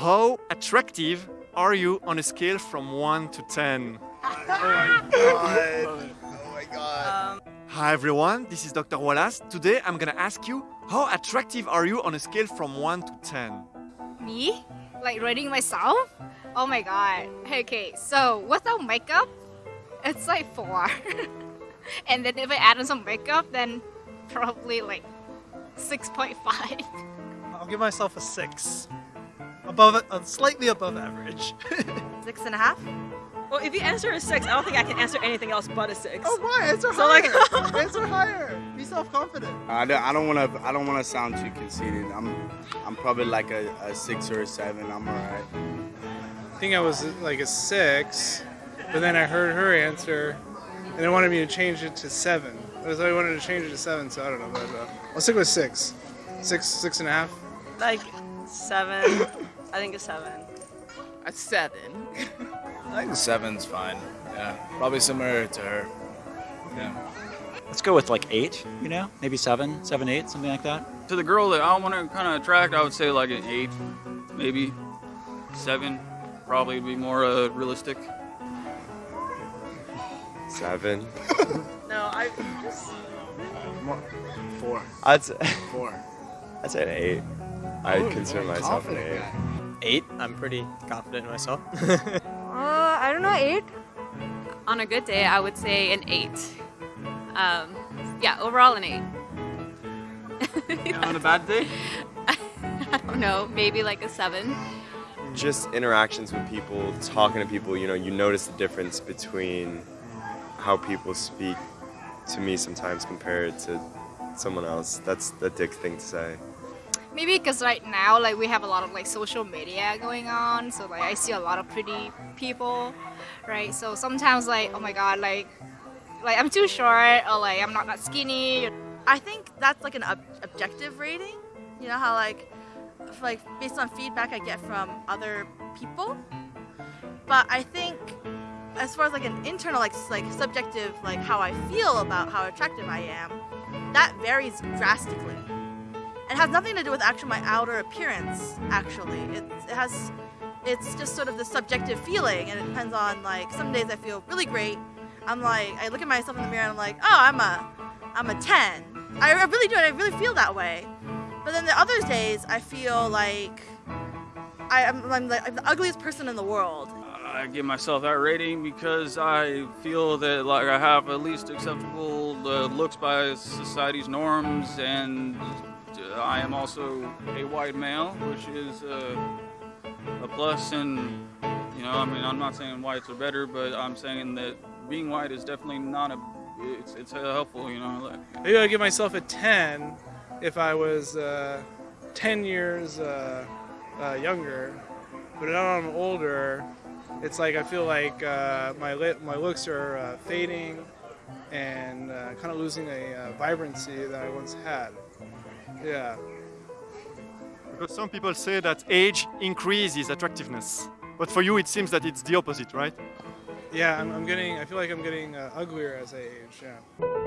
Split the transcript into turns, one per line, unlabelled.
How attractive are you on a scale from 1 to 10?
Oh my god. Oh my god.
Um, Hi everyone, this is Dr. Wallace. Today I'm gonna ask you, how attractive are you on a scale from 1 to 10?
Me? Like rating myself? Oh my god. Okay, so without makeup, it's like 4. and then if I add on some makeup, then probably like 6.5.
I'll give myself a six. Above it, uh, slightly above average.
Six and a half?
Well, if you answer a six, I don't think I can answer anything else but a six.
oh, why? Answer
So, like-
higher. Answer higher. Be self-confident.
I don't, I don't want to. I don't want to sound too conceited. I'm, I'm probably like a, a six or a seven. I'm alright.
I think I was like a six, but then I heard her answer, and they wanted me to change it to seven. I was I wanted to change it to seven, so I don't know, but uh, I'll stick with six, six, six and a half.
Like seven. I think a seven.
A seven.
I think seven's fine. Yeah, probably similar to her. Yeah.
Let's go with like eight, you know, maybe seven, seven, eight, something like that.
To the girl that I want to kind of attract, I would say like an eight, maybe seven. Probably be more uh, realistic.
Seven.
No, I just.
Four.
I'd say,
Four.
I'd say an eight. I
Oh,
consider myself an eight.
guy.
Eight. I'm pretty confident in myself.
Uh, I don't know, eight?
On a good day, I would say an eight. Um, yeah, overall an eight.
On a bad day,
I don't know, maybe like a seven.
Just interactions with people, talking to people, you know, you notice the difference between how people speak to me sometimes compared to someone else. That's the dick thing to say.
Maybe because right now, like we have a lot of like social media going on, so like I see a lot of pretty people, right? So sometimes like, oh my god, like, like I'm too short or like I'm not that skinny.
I think that's like an ob- objective rating. You know how like, like based on feedback I get from other people. But I think as far as like an internal, like like subjective, like how I feel about how attractive I am, that varies drastically. It has nothing to do with actually my outer appearance. Actually, it, it has. It's just sort of the subjective feeling, and it depends on like some days I feel really great. I'm like I look at myself in the mirror and I'm like, oh, I'm a, I'm a 10. I really do, and I really feel that way. But then the other days I feel like I, I'm, I'm, I'm the ugliest person in the world.
I give myself that rating because I feel that like I have at least acceptable uh, looks by society's norms, and I am also a white male, which is uh, a plus. And you know, I mean, I'm not saying whites are better, but I'm saying that being white is definitely not a. It's it's helpful, you know.
Maybe I'd give myself a ten if I was uh, ten years uh, uh, younger, but now I'm older. It's like I feel like uh, my li- my looks are uh, fading and uh, kind of losing a vibrancy that I once had. Yeah.
Because some people say that age increases attractiveness. But for you, it seems that it's the opposite, right?
Yeah, I'm, I'm getting. I feel like I'm getting uh, uglier as I age. Yeah.